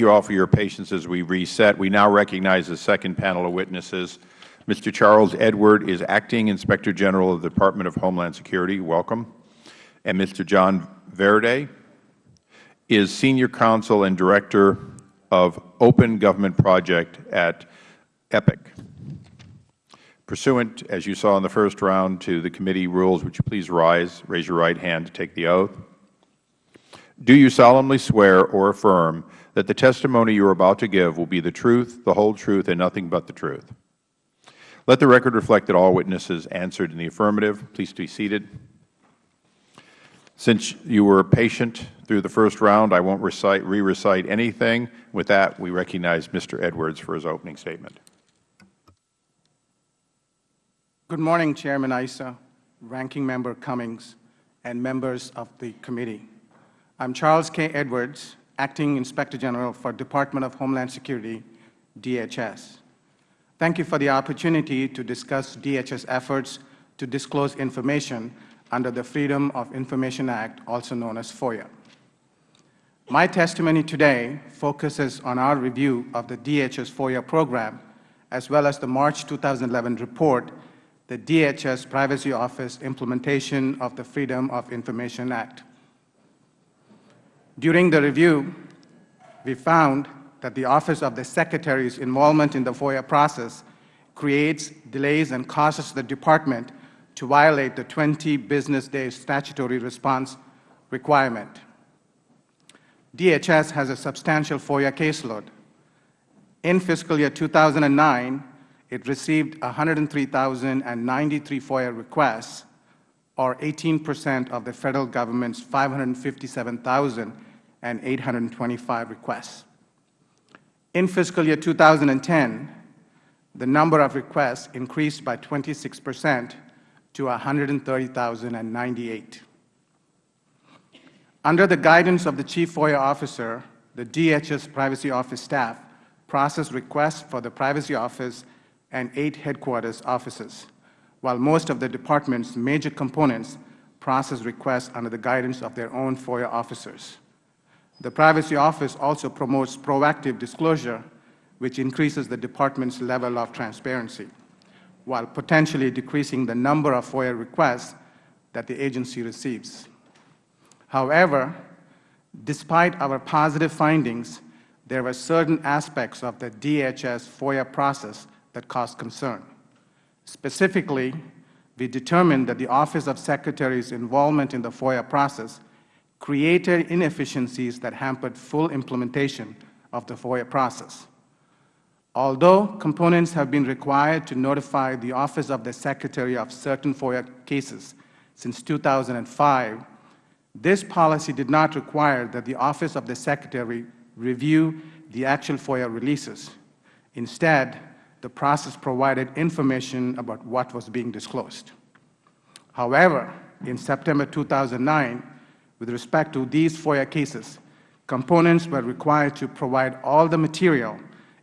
you all for your patience as we reset. We now recognize the second panel of witnesses. Mr. Charles Edward is Acting Inspector General of the Department of Homeland Security. Welcome. And Mr. John Verdi is Senior Counsel and Director of Open Government Project at EPIC. Pursuant, as you saw in the first round, to the committee rules, would you please rise, raise your right hand to take the oath? Do you solemnly swear or affirm that the testimony you are about to give will be the truth, the whole truth, and nothing but the truth? Let the record reflect that all witnesses answered in the affirmative. Please be seated. Since you were patient through the first round, I won't recite, re-recite anything. With that, we recognize Mr. Edwards for his opening statement. Good morning, Chairman Issa, Ranking Member Cummings, and members of the committee. I'm Charles K. Edwards, Acting Inspector General for Department of Homeland Security, DHS. Thank you for the opportunity to discuss DHS efforts to disclose information under the Freedom of Information Act, also known as FOIA. My testimony today focuses on our review of the DHS FOIA program, as well as the March 2011 report, the DHS Privacy Office Implementation of the Freedom of Information Act. During the review, we found that the Office of the Secretary's involvement in the FOIA process creates delays and causes the Department to violate the 20 business day statutory response requirement. DHS has a substantial FOIA caseload. In fiscal year 2009, it received 103,093 FOIA requests, or 18 percent of the Federal Government's 557,000 and 825 requests. In fiscal year 2010, the number of requests increased by 26 percent to 130,098. Under the guidance of the Chief FOIA Officer, the DHS Privacy Office staff process requests for the Privacy Office and eight headquarters offices, while most of the Department's major components process requests under the guidance of their own FOIA officers. The Privacy Office also promotes proactive disclosure, which increases the Department's level of transparency, while potentially decreasing the number of FOIA requests that the agency receives. However, despite our positive findings, there were certain aspects of the DHS FOIA process that caused concern. Specifically, we determined that the Office of Secretary's involvement in the FOIA process created inefficiencies that hampered full implementation of the FOIA process. Although components have been required to notify the Office of the Secretary of certain FOIA cases since 2005, this policy did not require that the Office of the Secretary review the actual FOIA releases. Instead, the process provided information about what was being disclosed. However, in September 2009, with respect to these FOIA cases, components were required to provide all the material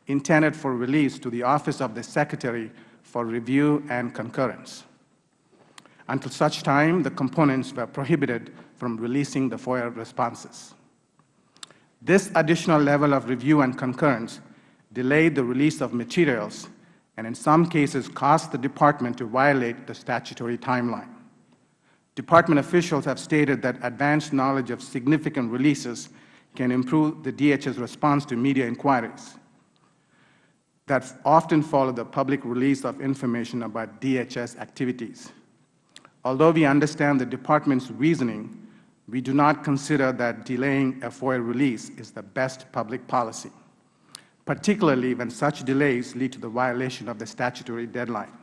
intended for release to the Office of the Secretary for review and concurrence. Until such time, the components were prohibited from releasing the FOIA responses. This additional level of review and concurrence delayed the release of materials and in some cases caused the Department to violate the statutory timeline. Department officials have stated that advanced knowledge of significant releases can improve the DHS response to media inquiries that often follow the public release of information about DHS activities. Although we understand the Department's reasoning, we do not consider that delaying a FOIA release is the best public policy, particularly when such delays lead to the violation of the statutory deadline.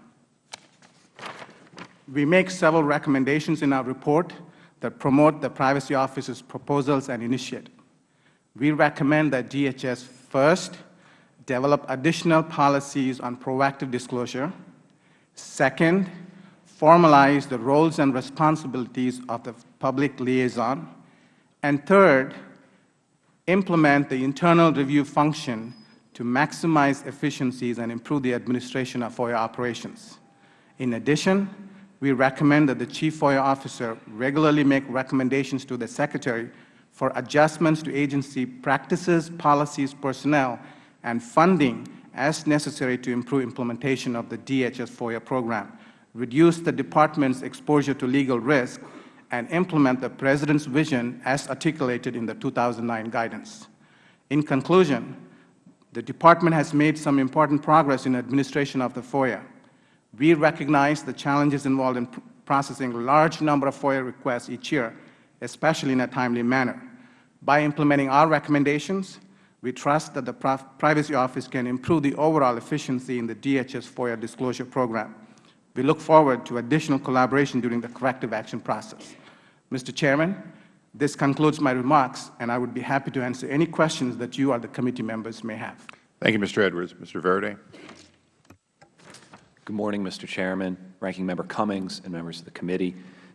We make several recommendations in our report that promote the Privacy Office's proposals and initiatives. We recommend that DHS first develop additional policies on proactive disclosure, second, formalize the roles and responsibilities of the public liaison, and third, implement the internal review function to maximize efficiencies and improve the administration of FOIA operations. In addition, we recommend that the Chief FOIA Officer regularly make recommendations to the Secretary for adjustments to agency practices, policies, personnel, and funding as necessary to improve implementation of the DHS FOIA program, reduce the Department's exposure to legal risk, and implement the President's vision as articulated in the 2009 guidance. In conclusion, the Department has made some important progress in administration of the FOIA. We recognize the challenges involved in processing a large number of FOIA requests each year, especially in a timely manner. By implementing our recommendations, we trust that the Privacy Office can improve the overall efficiency in the DHS FOIA disclosure program. We look forward to additional collaboration during the corrective action process. Mr. Chairman, this concludes my remarks, and I would be happy to answer any questions that you or the committee members may have. Thank you, Mr. Edwards. Mr. Verdi. Good morning, Mr. Chairman, Ranking Member Cummings, and members of the committee.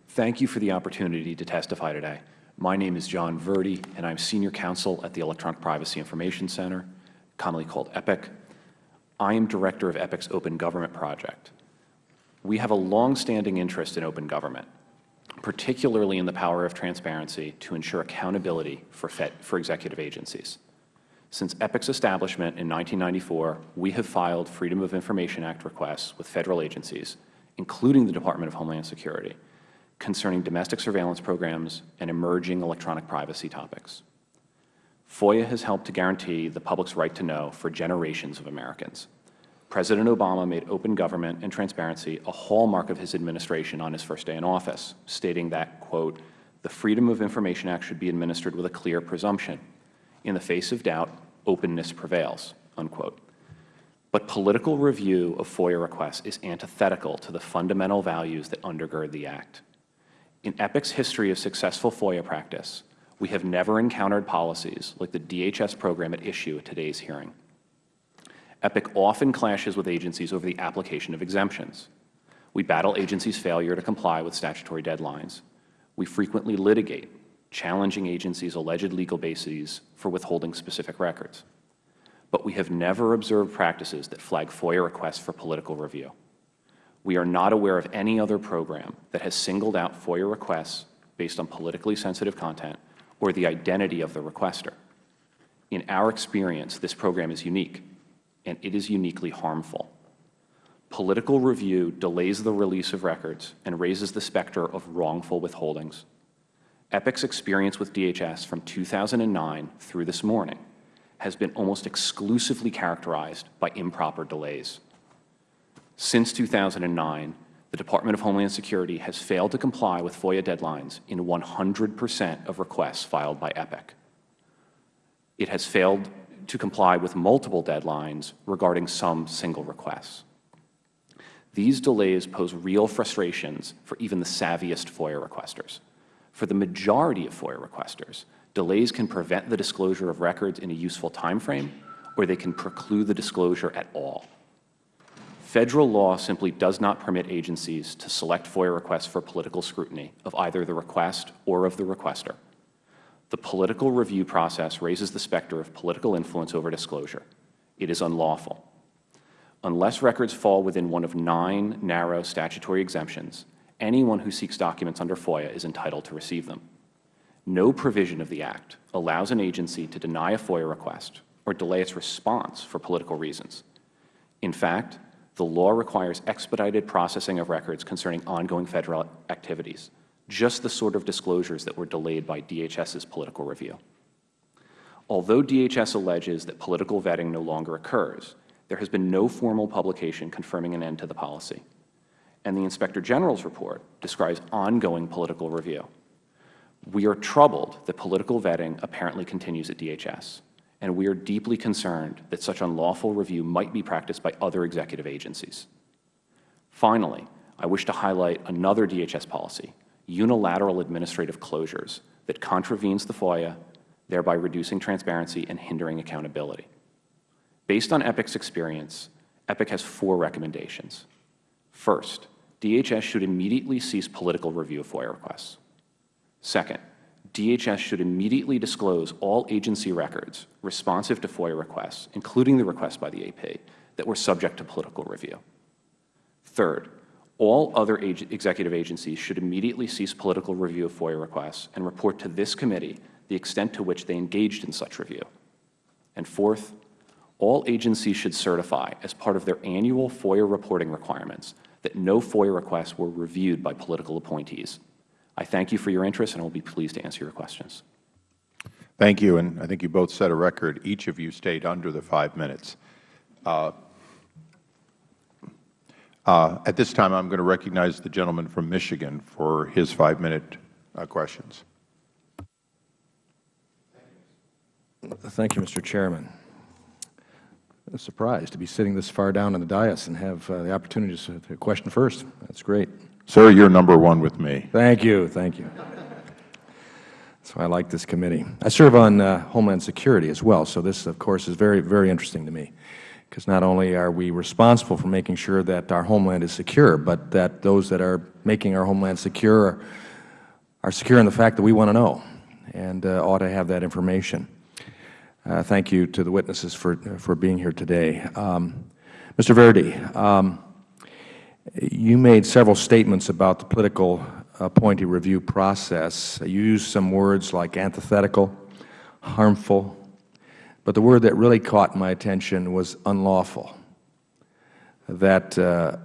Thank you for the opportunity to testify today. My name is John Verdi, and I am Senior Counsel at the Electronic Privacy Information Center, commonly called EPIC. I am Director of EPIC's Open Government Project. We have a long-standing interest in open government, particularly in the power of transparency to ensure accountability for, for executive agencies. Since EPIC's establishment in 1994, we have filed Freedom of Information Act requests with Federal agencies, including the Department of Homeland Security, concerning domestic surveillance programs and emerging electronic privacy topics. FOIA has helped to guarantee the public's right to know for generations of Americans. President Obama made open government and transparency a hallmark of his administration on his first day in office, stating that, quote, the Freedom of Information Act should be administered with a clear presumption. In the face of doubt, openness prevails, unquote. But political review of FOIA requests is antithetical to the fundamental values that undergird the Act. In EPIC's history of successful FOIA practice, we have never encountered policies like the DHS program at issue at today's hearing. EPIC often clashes with agencies over the application of exemptions. We battle agencies' failure to comply with statutory deadlines. We frequently litigate, challenging agencies' alleged legal bases for withholding specific records. But we have never observed practices that flag FOIA requests for political review. We are not aware of any other program that has singled out FOIA requests based on politically sensitive content or the identity of the requester. In our experience, this program is unique and it is uniquely harmful. Political review delays the release of records and raises the specter of wrongful withholdings. EPIC's experience with DHS from 2009 through this morning has been almost exclusively characterized by improper delays. Since 2009, the Department of Homeland Security has failed to comply with FOIA deadlines in 100 percent of requests filed by EPIC. It has failed to comply with multiple deadlines regarding some single requests. These delays pose real frustrations for even the savviest FOIA requesters. For the majority of FOIA requesters, delays can prevent the disclosure of records in a useful time frame, or they can preclude the disclosure at all. Federal law simply does not permit agencies to select FOIA requests for political scrutiny of either the request or of the requester. The political review process raises the specter of political influence over disclosure. It is unlawful. Unless records fall within one of nine narrow statutory exemptions, anyone who seeks documents under FOIA is entitled to receive them. No provision of the Act allows an agency to deny a FOIA request or delay its response for political reasons. In fact, the law requires expedited processing of records concerning ongoing Federal activities just the sort of disclosures that were delayed by DHS's political review. Although DHS alleges that political vetting no longer occurs, there has been no formal publication confirming an end to the policy. And the Inspector General's report describes ongoing political review. We are troubled that political vetting apparently continues at DHS, and we are deeply concerned that such unlawful review might be practiced by other executive agencies. Finally, I wish to highlight another DHS policy unilateral administrative closures that contravenes the FOIA, thereby reducing transparency and hindering accountability. Based on EPIC's experience, EPIC has four recommendations. First, DHS should immediately cease political review of FOIA requests. Second, DHS should immediately disclose all agency records responsive to FOIA requests, including the requests by the AP, that were subject to political review. Third, all other ag executive agencies should immediately cease political review of FOIA requests and report to this committee the extent to which they engaged in such review. And fourth, all agencies should certify, as part of their annual FOIA reporting requirements, that no FOIA requests were reviewed by political appointees. I thank you for your interest, and I will be pleased to answer your questions. Thank you, and I think you both set a record. Each of you stayed under the five minutes. Uh, uh, at this time, I'm going to recognize the gentleman from Michigan for his five-minute uh, questions. Thank you, Mr. Chairman. I'm surprised to be sitting this far down in the dais and have uh, the opportunity to to question first. That's great. Sir, you're number one with me. Thank you. Thank you. That's why I like this committee. I serve on uh, Homeland Security as well, so this, of course, is very, very interesting to me, because not only are we responsible for making sure that our homeland is secure, but that those that are making our homeland secure are, are secure in the fact that we want to know and uh, ought to have that information. Uh, thank you to the witnesses for, for being here today. Um, Mr. Verdi, um, you made several statements about the political appointee review process. You used some words like antithetical, harmful, but the word that really caught my attention was unlawful, that uh,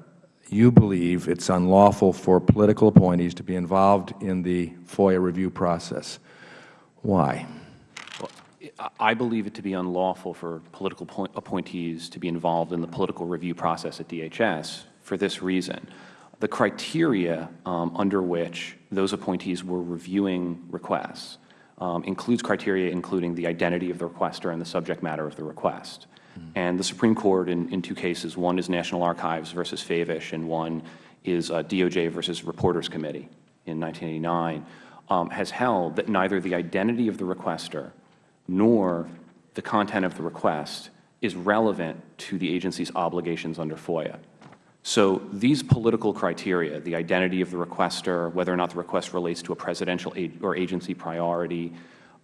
you believe it's unlawful for political appointees to be involved in the FOIA review process. Why? I believe it to be unlawful for political appointees to be involved in the political review process at DHS for this reason. The criteria um, under which those appointees were reviewing requests um, includes criteria including the identity of the requester and the subject matter of the request. Mm. And the Supreme Court in, in two cases, one is National Archives versus Favish and one is uh, DOJ versus Reporters Committee in 1989, um, has held that neither the identity of the requester nor the content of the request is relevant to the agency's obligations under FOIA. So these political criteria, the identity of the requester, whether or not the request relates to a presidential or agency priority,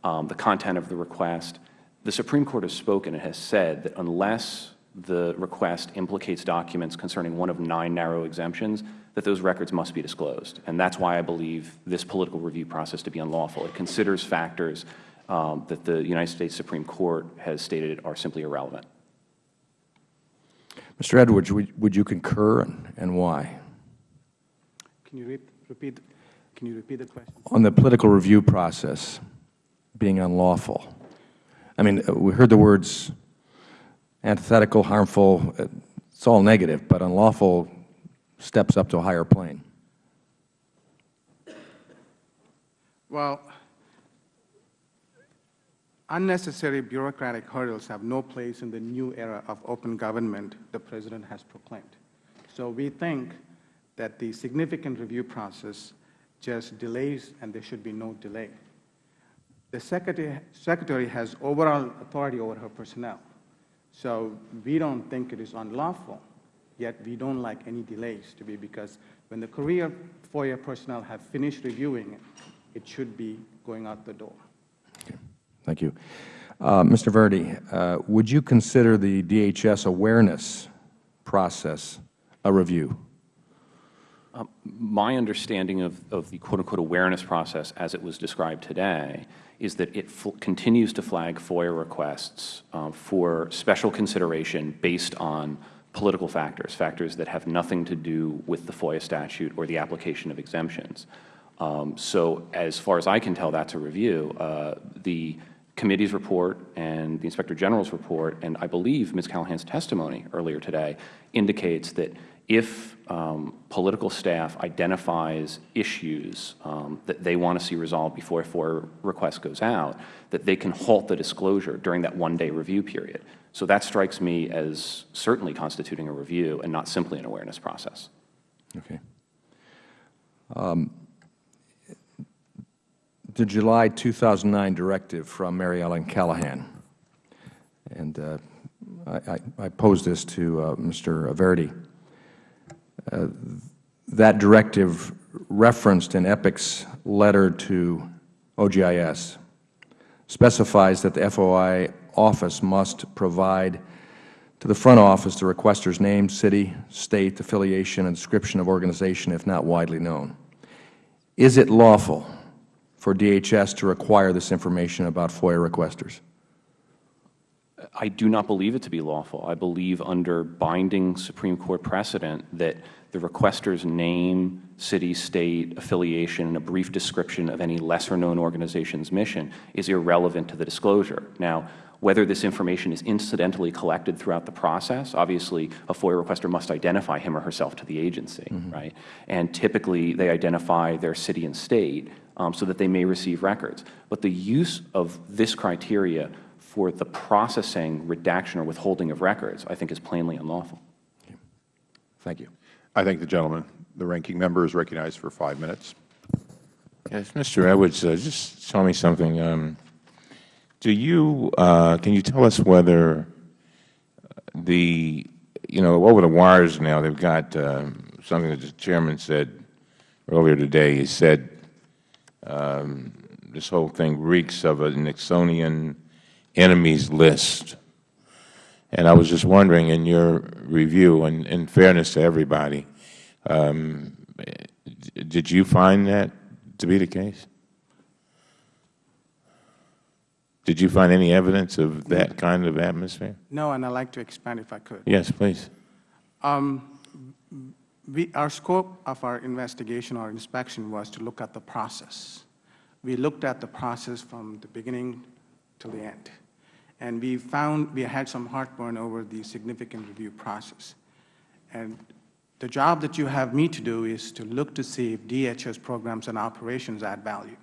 um, the content of the request, the Supreme Court has spoken and has said that unless the request implicates documents concerning one of nine narrow exemptions, that those records must be disclosed. And that's why I believe this political review process to be unlawful. It considers factors um, that the United States Supreme Court has stated are simply irrelevant. Mr. Edwards, would, would you concur and, and why? Can you repeat, can you repeat the question? On the political review process being unlawful. I mean, uh, we heard the words antithetical, harmful, uh, it's all negative, but unlawful steps up to a higher plane. Well, Unnecessary bureaucratic hurdles have no place in the new era of open government the President has proclaimed. So we think that the significant review process just delays and there should be no delay. The Secretary, Secretary has overall authority over her personnel. So we don't think it is unlawful, yet we don't like any delays to be because when the career FOIA personnel have finished reviewing it, it should be going out the door. Thank you. Uh, Mr. Verdi, uh, would you consider the DHS awareness process a review? Um, my understanding of, of the quote-unquote awareness process as it was described today is that it continues to flag FOIA requests uh, for special consideration based on political factors, factors that have nothing to do with the FOIA statute or the application of exemptions. Um, so as far as I can tell, that's a review. Uh, the committee's report and the Inspector General's report, and I believe Ms. Callahan's testimony earlier today indicates that if um, political staff identifies issues um, that they want to see resolved before a FOIA request goes out, that they can halt the disclosure during that one-day review period. So that strikes me as certainly constituting a review and not simply an awareness process. Okay. Um, the July 2009 directive from Mary Ellen Callahan. And uh, I, I, posed this to uh, Mr. Verdi. Uh, that directive referenced in EPIC's letter to OGIS specifies that the FOI office must provide to the front office the requester's name, city, state, affiliation, and description of organization if not widely known. Is it lawful for DHS to require this information about FOIA requesters? I do not believe it to be lawful. I believe under binding Supreme Court precedent that the requester's name, city, state, affiliation, and a brief description of any lesser-known organization's mission is irrelevant to the disclosure. Now, whether this information is incidentally collected throughout the process, obviously a FOIA requester must identify him or herself to the agency, right? And typically they identify their city and state um, so that they may receive records. But the use of this criteria for the processing, redaction, or withholding of records, I think is plainly unlawful. Thank you. I thank the gentleman. The ranking member is recognized for five minutes. Yes, Mr. Edwards, uh, just tell me something. Um, do you, uh, can you tell us whether the, you know, over the wires now, they've got um, something that the Chairman said earlier today. He said um, this whole thing reeks of a Nixonian enemies list. And I was just wondering, in your review, and in fairness to everybody, um, did you find that to be the case? Did you find any evidence of that kind of atmosphere? No, and I'd like to expand if I could. Yes, please. Um, we, our scope of our investigation or inspection was to look at the process. We looked at the process from the beginning to the end. And we found we had some heartburn over the significant review process. And the job that you have me to do is to look to see if DHS programs and operations add value.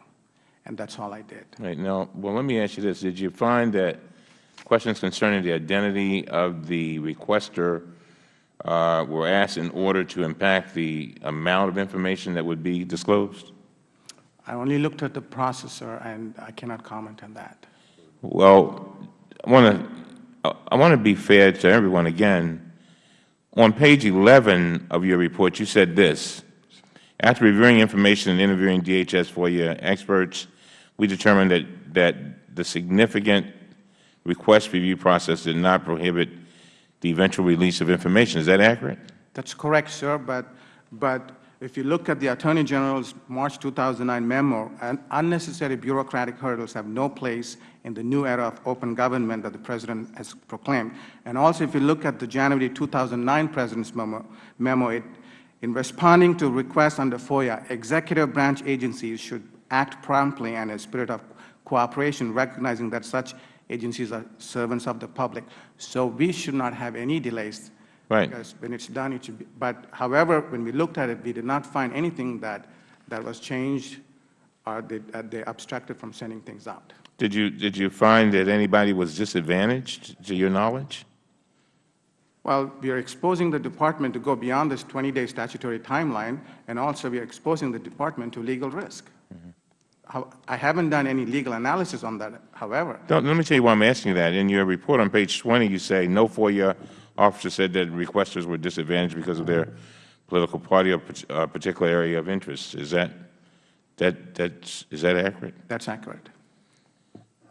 And that's all I did. Right. Now, well, let me ask you this. Did you find that questions concerning the identity of the requester uh, were asked in order to impact the amount of information that would be disclosed? I only looked at the processor, and I cannot comment on that. Well, I want to I want to be fair to everyone again. On page 11 of your report, you said this. After reviewing information and interviewing DHS FOIA experts, we determined that, that the significant request review process did not prohibit the eventual release of information. Is that accurate? That's correct, sir, but, but if you look at the Attorney General's March 2009 memo, unnecessary bureaucratic hurdles have no place in the new era of open government that the President has proclaimed. And also, if you look at the January 2009 President's memo, memo it, in responding to requests under FOIA, executive branch agencies should act promptly and in a spirit of cooperation, recognizing that such agencies are servants of the public. So we should not have any delays. Right. Because when it's done, it should be. But however, when we looked at it, we did not find anything that, that was changed or they, uh, they abstracted from sending things out. Did you, did you find that anybody was disadvantaged, to your knowledge? Well, we are exposing the Department to go beyond this 20-day statutory timeline, and also we are exposing the Department to legal risk. How, I haven't done any legal analysis on that, however. Don't, let me tell you why I'm asking you that. In your report on page 20, you say no FOIA officer said that requesters were disadvantaged because of their political party or uh, particular area of interest. Is that, that, that's, is that accurate? That's accurate.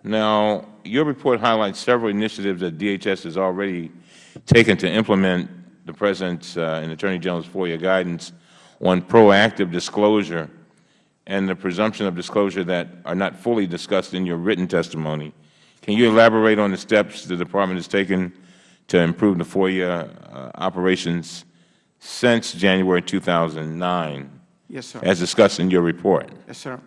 Now, your report highlights several initiatives that DHS has already taken to implement the President's uh, and Attorney General's FOIA guidance on proactive disclosure and the presumption of disclosure that are not fully discussed in your written testimony. Can you elaborate on the steps the Department has taken to improve the FOIA uh, operations since January 2009, Yes, sir. as discussed in your report? Yes, sir.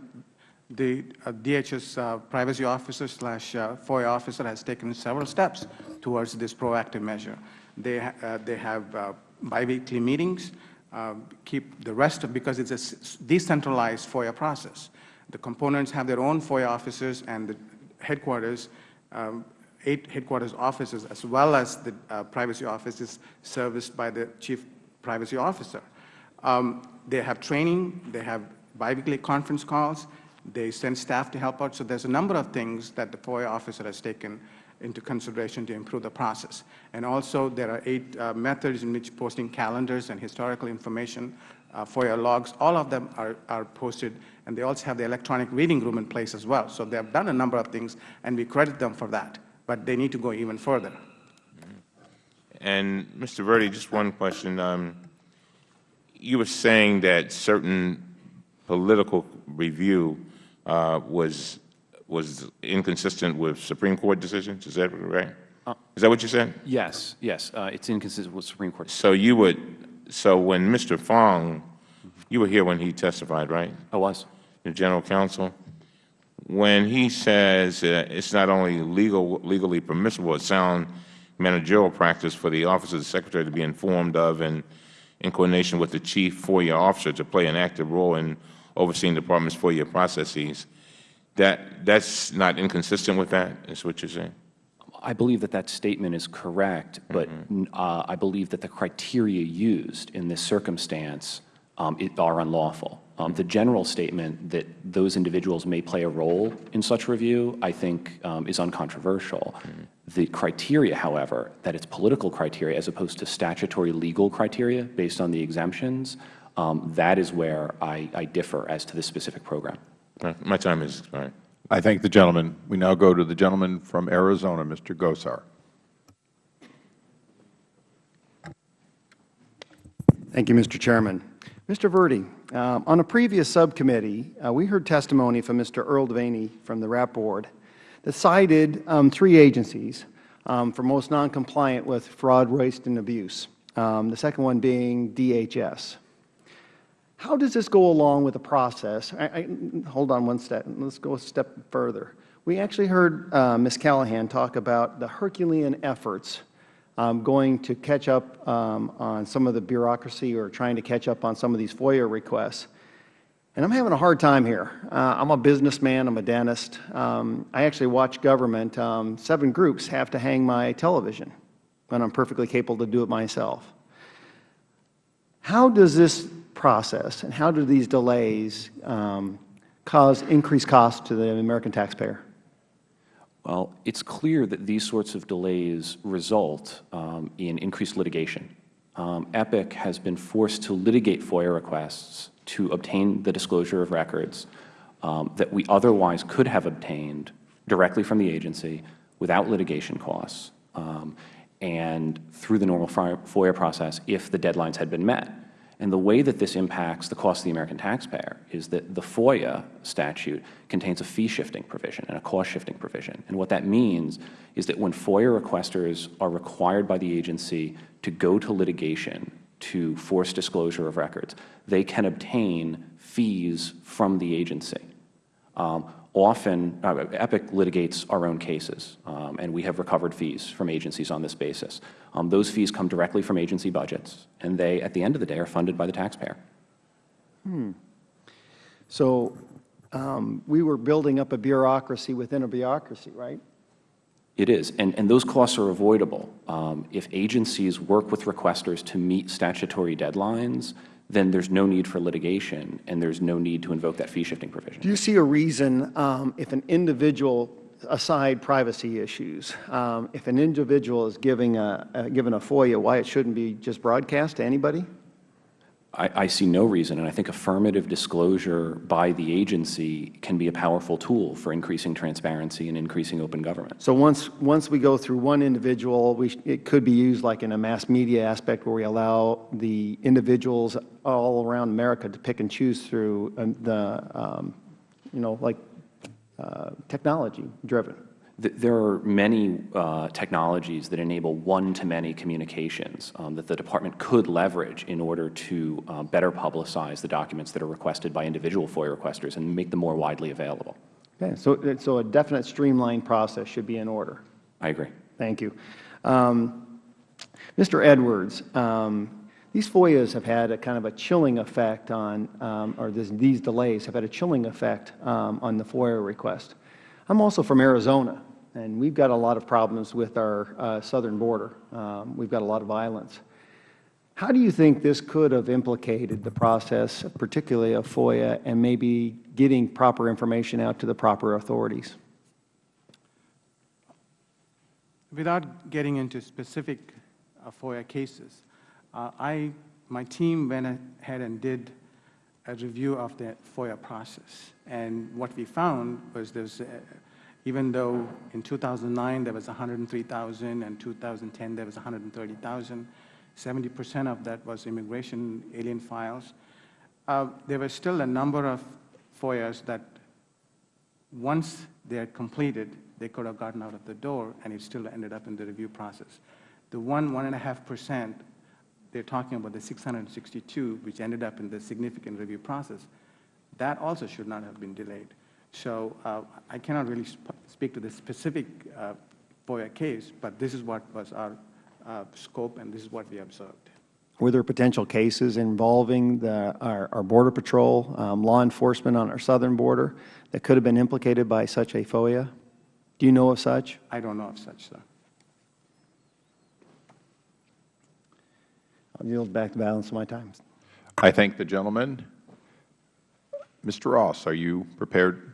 The uh, DHS uh, privacy officer slash uh, FOIA officer has taken several steps towards this proactive measure. They, ha uh, they have uh, biweekly meetings, uh, keep the rest of, because it's a decentralized FOIA process. The components have their own FOIA officers and the headquarters, um, eight headquarters offices, as well as the uh, privacy office is serviced by the chief privacy officer. Um, they have training, they have biweekly conference calls, they send staff to help out. So there's a number of things that the FOIA officer has taken into consideration to improve the process. And also there are eight uh, methods in which posting calendars and historical information, uh, FOIA logs, all of them are, are posted. And they also have the electronic reading room in place as well. So they have done a number of things, and we credit them for that. But they need to go even further. And Mr. Verdi, just one question. Um, you were saying that certain political review uh, was was inconsistent with Supreme Court decisions. Is that right? Is that what you said? Yes, yes, uh, it's inconsistent with Supreme Court. So you would, so when Mr. Fong, you were here when he testified, right? I was. The General Counsel, when he says uh, it's not only legal, legally permissible, it's sound managerial practice for the Office of the Secretary to be informed of and in coordination with the Chief FOIA Officer to play an active role in overseeing the Department's FOIA processes, that that's not inconsistent with that, is what you're saying? I believe that that statement is correct, but uh, I believe that the criteria used in this circumstance um, it- are unlawful. Um, The general statement that those individuals may play a role in such review, I think, um, is uncontroversial. The criteria, however, that it's political criteria as opposed to statutory legal criteria based on the exemptions, um, that is where I I differ as to this specific program. Uh, My time is expired. I thank the gentleman. We now go to the gentleman from Arizona, Mr. Gosar. Thank you, Mr. Chairman. Mr. Verdi, um, on a previous subcommittee, uh, we heard testimony from Mr. Earl Devaney from the RAT Board that cited um, three agencies um, for most noncompliant with fraud, waste, and abuse, um, the second one being DHS. How does this go along with the process? I, I, hold on one step. Let's go a step further. We actually heard uh, Ms. Callahan talk about the Herculean efforts um, going to catch up um, on some of the bureaucracy or trying to catch up on some of these FOIA requests. And I'm having a hard time here. Uh, I'm a businessman. I'm a dentist. Um, I actually watch government. Um, seven groups have to hang my television when I'm perfectly capable to do it myself. How does this process and how do these delays um, cause increased costs to the American taxpayer? Well, it's clear that these sorts of delays result um, in increased litigation. Um, EPIC has been forced to litigate FOIA requests to obtain the disclosure of records um, that we otherwise could have obtained directly from the agency without litigation costs um, and through the normal FOIA process if the deadlines had been met. And the way that this impacts the cost of the American taxpayer is that the FOIA statute contains a fee-shifting provision and a cost-shifting provision. And what that means is that when FOIA requesters are required by the agency to go to litigation to force disclosure of records, they can obtain fees from the agency. Um, often, uh, EPIC litigates our own cases, um, and we have recovered fees from agencies on this basis. Um, those fees come directly from agency budgets, and they, at the end of the day, are funded by the taxpayer. Hmm. So um, we were building up a bureaucracy within a bureaucracy, right? It is, and, and those costs are avoidable. Um, if agencies work with requesters to meet statutory deadlines, then there's no need for litigation, and there's no need to invoke that fee-shifting provision. Do you see a reason um, if an individual, aside privacy issues, um, if an individual is giving a, uh, given a FOIA, why it shouldn't be just broadcast to anybody? I, I see no reason, and I think affirmative disclosure by the agency can be a powerful tool for increasing transparency and increasing open government. So once, once we go through one individual, we, it could be used like in a mass media aspect where we allow the individuals all around America to pick and choose through um, the, um, you know, like uh, technology driven. Th- There are many uh, technologies that enable one-to-many communications um, that the Department could leverage in order to uh, better publicize the documents that are requested by individual FOIA requesters and make them more widely available. Okay, so, so a definite streamlined process should be in order. I agree. Thank you. Um, Mr. Edwards, um, these FOIAs have had a kind of a chilling effect on, um, or this, these delays have had a chilling effect um, on the FOIA request. I'm also from Arizona, and we've got a lot of problems with our uh, southern border. Um, we've got a lot of violence. How do you think this could have implicated the process, particularly of FOIA, and maybe getting proper information out to the proper authorities? Without getting into specific uh, FOIA cases, uh, I, my team went ahead and did a review of the FOIA process. And what we found was there's, even though in 2009 there was 103,000 and 2010 there was 130,000, 70% of that was immigration alien files. Uh, there were still a number of FOIAs that once they had completed, they could have gotten out of the door, and it still ended up in the review process. The one, one and a half percent, they're talking about the 662, which ended up in the significant review process, that also should not have been delayed. So uh, I cannot really sp speak to the specific uh, FOIA case, but this is what was our uh, scope, and this is what we observed. Were there potential cases involving the, our, our Border Patrol, um, law enforcement on our southern border that could have been implicated by such a FOIA? Do you know of such? I don't know of such, sir. I'll yield back the balance of my time. I thank the gentleman. Mr. Ross, are you prepared?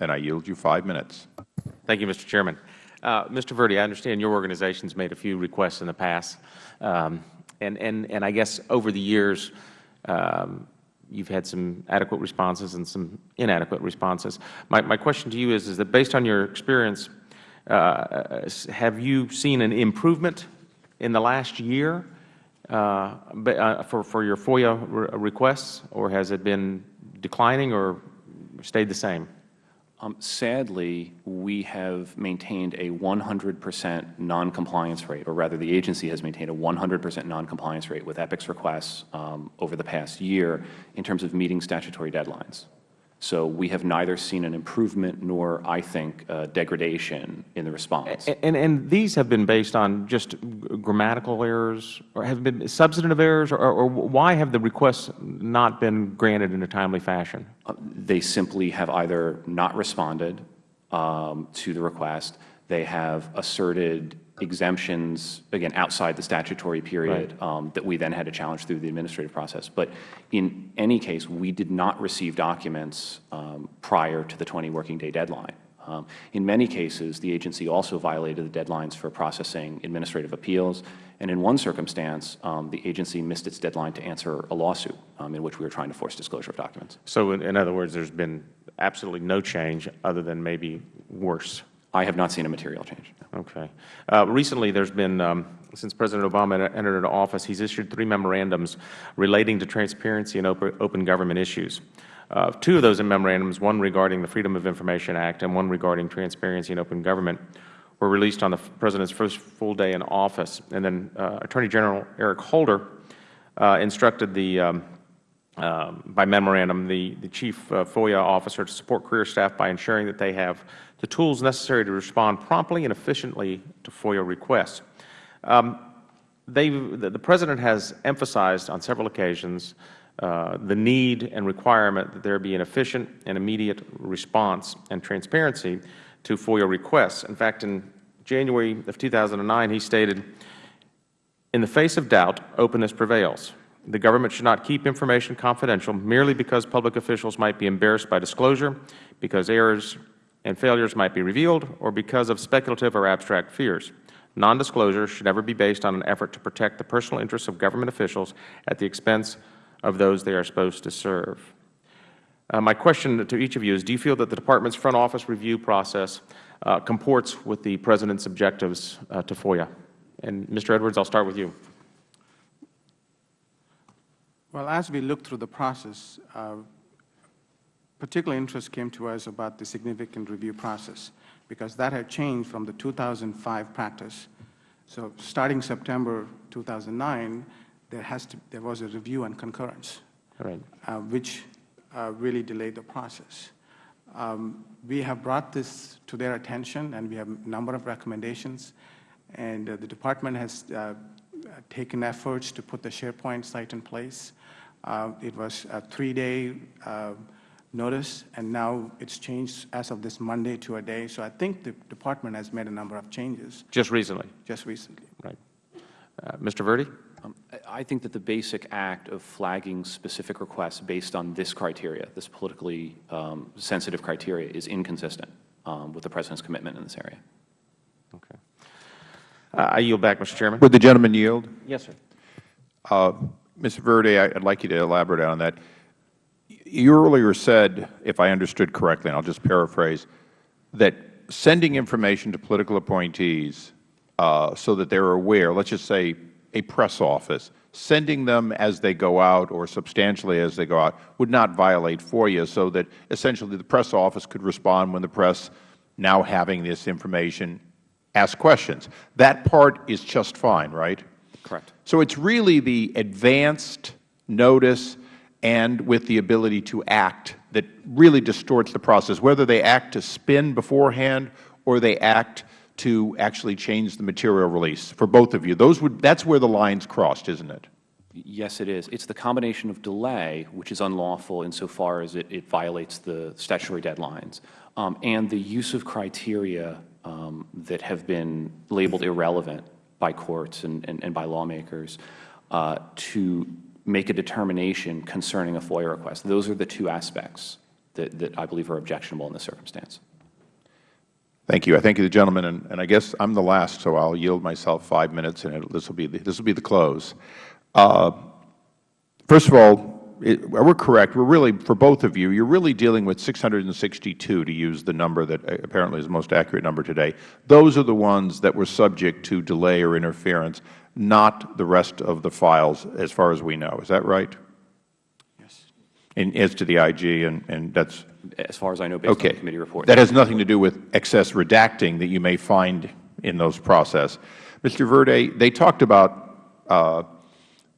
And I yield you five minutes. Thank you, Mr. Chairman. Uh, Mr. Verdi, I understand your organization has made a few requests in the past, um, and, and, and I guess over the years, um, you've had some adequate responses and some inadequate responses. My, my question to you is, is that based on your experience, uh, have you seen an improvement in the last year uh, uh, for, for your FOIA re requests, or has it been declining or stayed the same? Um, sadly, we have maintained a 100 percent noncompliance rate, or rather the agency has maintained a 100 percent noncompliance rate with EPIC's requests um, over the past year in terms of meeting statutory deadlines. So we have neither seen an improvement nor, I think, uh, degradation in the response. And, and these have been based on just grammatical errors, or have been substantive errors, or, or why have the requests not been granted in a timely fashion? Uh, they simply have either not responded um, to the request, they have asserted exemptions, again, outside the statutory period Right. um, that we then had to challenge through the administrative process. But in any case, we did not receive documents um, prior to the 20 working day deadline. Um, in many cases, the agency also violated the deadlines for processing administrative appeals, and in one circumstance, um, the agency missed its deadline to answer a lawsuit um, in which we were trying to force disclosure of documents. So in, in other words, there's been absolutely no change other than maybe worse. I have not seen a material change. Okay. Uh, recently, there's been, um, since President Obama entered into office, he's issued three memorandums relating to transparency and open, open government issues. Uh, two of those memorandums, one regarding the Freedom of Information Act and one regarding transparency and open government, were released on the President's first full day in office. And then uh, Attorney General Eric Holder uh, instructed the um, um, by memorandum the, the Chief uh, FOIA officer to support career staff by ensuring that they have the tools necessary to respond promptly and efficiently to FOIA requests. Um, the, the President has emphasized on several occasions uh, the need and requirement that there be an efficient and immediate response and transparency to FOIA requests. In fact, in January of 2009, he stated, in the face of doubt, openness prevails. The government should not keep information confidential merely because public officials might be embarrassed by disclosure, because errors and failures might be revealed, or because of speculative or abstract fears. Nondisclosure should never be based on an effort to protect the personal interests of government officials at the expense of those they are supposed to serve. Uh, my question to each of you is, do you feel that the Department's front office review process uh, comports with the President's objectives uh, to FOIA? And Mr. Edwards, I'll start with you. Well, as we looked through the process, uh, particular interest came to us about the significant review process, because that had changed from the 2005 practice. So starting September 2009, there, has to, there was a review and concurrence, Right. uh, which uh, really delayed the process. Um, we have brought this to their attention, and we have a number of recommendations, and uh, the Department has uh, taken efforts to put the SharePoint site in place. Uh, It was a three-day uh, notice, and now it's changed as of this Monday to a day. So I think the Department has made a number of changes Just recently. just recently. Right. Uh, Mr. Verdi? Um, I I think that the basic act of flagging specific requests based on this criteria, this politically um, sensitive criteria, is inconsistent um, with the President's commitment in this area. Okay. Uh, I yield back, Mr. Chairman. Would the gentleman yield? Yes, sir. Mr. Verdi, I- I'd like you to elaborate on that. You earlier said, if I understood correctly, and I'll just paraphrase, that sending information to political appointees uh, so that they're aware, let's just say a press office, sending them as they go out or substantially as they go out would not violate FOIA so that essentially the press office could respond when the press, now having this information, ask questions. That part is just fine, right? Correct. So it's really the advanced notice and with the ability to act that really distorts the process, whether they act to spin beforehand or they act to actually change the material release for both of you. Those would, that's where the lines crossed, isn't it? Yes, it is. It's the combination of delay, which is unlawful insofar as it, it violates the statutory deadlines, um, and the use of criteria um, that have been labeled irrelevant by courts and, and, and by lawmakers uh, to make a determination concerning a FOIA request. Those are the two aspects that, that I believe are objectionable in this circumstance. Thank you. I thank you, the gentleman, and, and I guess I'm the last, so I'll yield myself five minutes, and it, this will be the, this will be the close. Uh, first of all, we're correct. We're really, for both of you, you're really dealing with 662 to use the number that apparently is the most accurate number today. Those are the ones that were subject to delay or interference, not the rest of the files as far as we know. Is that right? Yes. And as to the IG, and, and that's As far as I know, based okay. on the committee report. That has nothing to do with excess redacting that you may find in those process. Mr. Verdi, they talked about uh,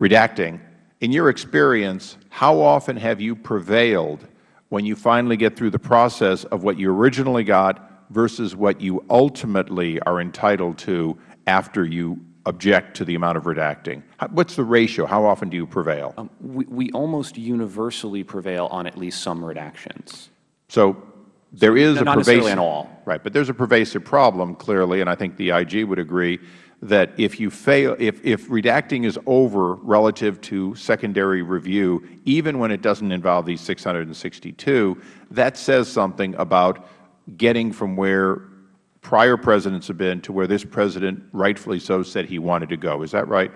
redacting. In your experience, how often have you prevailed when you finally get through the process of what you originally got versus what you ultimately are entitled to after you object to the amount of redacting? What's the ratio? How often do you prevail? Um, we, we almost universally prevail on at least some redactions. So there is Not a necessarily pervasive, on all. right, but there's a pervasive problem clearly, and I think the IG would agree that if you fail, if, if redacting is over relative to secondary review, even when it doesn't involve these 662, that says something about getting from where prior presidents have been to where this president rightfully so said he wanted to go. Is that right?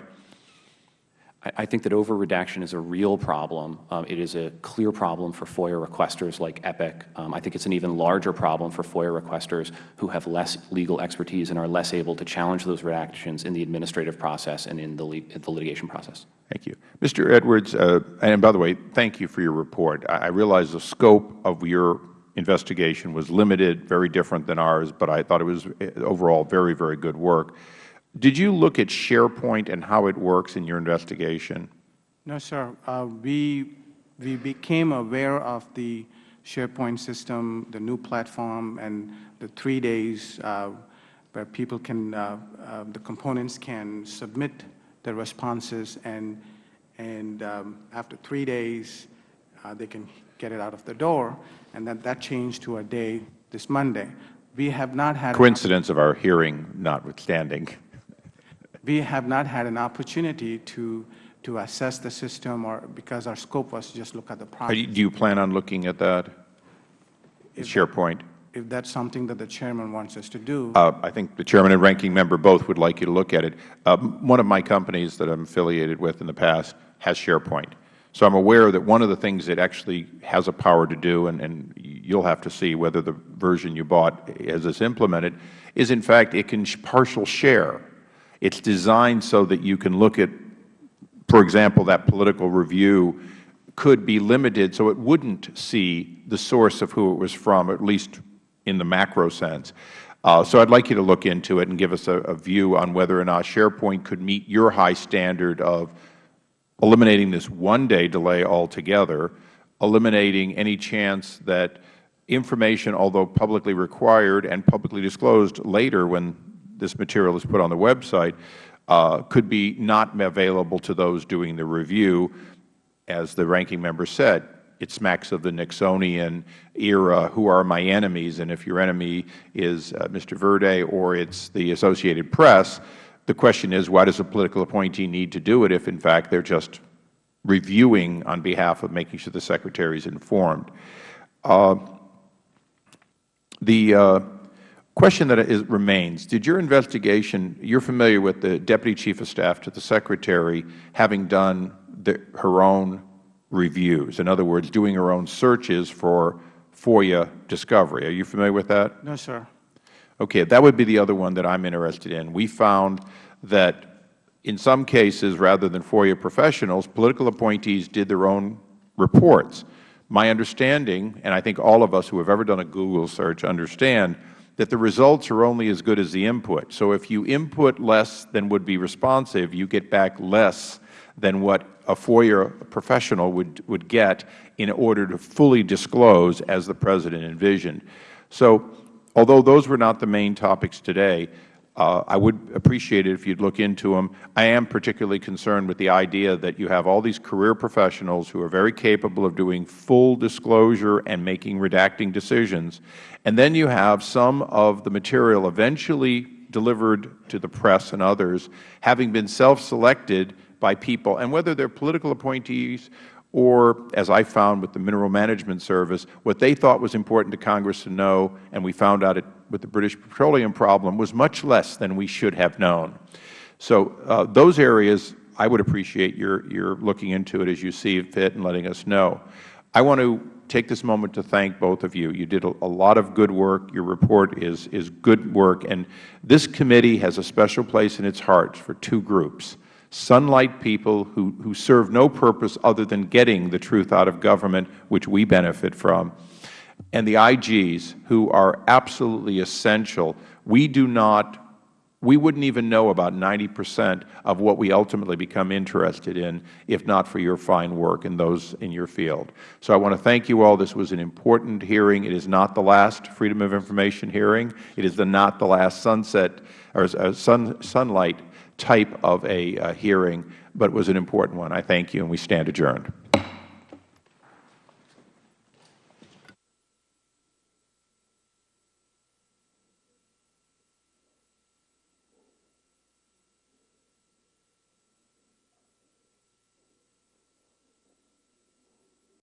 I, think that over-redaction is a real problem. Um, it is a clear problem for FOIA requesters like EPIC. Um, I think it's an even larger problem for FOIA requesters who have less legal expertise and are less able to challenge those redactions in the administrative process and in the, the litigation process. Thank you. Mr. Edwards, uh, and by the way, thank you for your report. I, I realize the scope of your investigation was limited, very different than ours, but I thought it was uh, overall very, very good work. Did you look at SharePoint and how it works in your investigation? No, sir. Uh, we, we became aware of the SharePoint system, the new platform, and the three days uh, where people can, uh, uh the components can submit their responses, and, and um, after three days, uh, they can get it out of the door, and that, that changed to a day this Monday. We have not had coincidence of our hearing notwithstanding. We have not had an opportunity to to assess the system, or because our scope was just look at the process. Do you plan on looking at that? If- SharePoint? If that's something that the chairman wants us to do, Uh, I think the chairman and ranking member both would like you to look at it. Um, one of my companies that I'm affiliated with in the past has SharePoint. So I'm aware that one of the things it actually has a power to do, and, and you'll have to see whether the version you bought as it's implemented, is in fact it can partial share. It's designed so that you can look at, for example, that political review could be limited so it wouldn't see the source of who it was from, at least in the macro sense. Uh, so I'd like you to look into it and give us a, a view on whether or not SharePoint could meet your high standard of eliminating this one-day delay altogether, eliminating any chance that information, although publicly required and publicly disclosed later when this material is put on the website, uh, could be not available to those doing the review. As the ranking member said, it smacks of the Nixonian era, who are my enemies, and if your enemy is uh, Mr. Verdi or it's the Associated Press, the question is, why does a political appointee need to do it if, in fact, they are just reviewing on behalf of making sure the Secretary is informed? Uh, the uh, question that is, remains, did your investigation, you are familiar with the Deputy Chief of Staff to the Secretary having done the, her own reviews, in other words, doing her own searches for FOIA discovery. Are you familiar with that? no, sir. Okay, that would be the other one that I'm interested in. We found that in some cases, rather than FOIA professionals, political appointees did their own reports. My understanding, and I think all of us who have ever done a Google search understand, that the results are only as good as the input. So if you input less than would be responsive, you get back less than what a FOIA professional would, would get in order to fully disclose as the President envisioned. So although those were not the main topics today, Uh, I would appreciate it if you would look into them. I am particularly concerned with the idea that you have all these career professionals who are very capable of doing full disclosure and making redacting decisions, and then you have some of the material eventually delivered to the press and others having been self-selected by people, and whether they are political appointees or, as I found with the Mineral Management Service, what they thought was important to Congress to know, and we found out it, with the British Petroleum problem, was much less than we should have known. So uh, those areas, I would appreciate your, your looking into it as you see fit and letting us know. I want to take this moment to thank both of you. You did a, a, lot of good work. Your report is, is good work. And this committee has a special place in its heart for two groups sunlight people who, who serve no purpose other than getting the truth out of government, which we benefit from, and the IGs, who are absolutely essential. We do not we wouldn't even know about 90 percent of what we ultimately become interested in if not for your fine work and those in your field. So I want to thank you all. This was an important hearing. It is not the last Freedom of Information hearing. It is the not the last sunset or uh, sun, sunlight type of a uh, hearing, but it was an important one. I thank you, and we stand adjourned.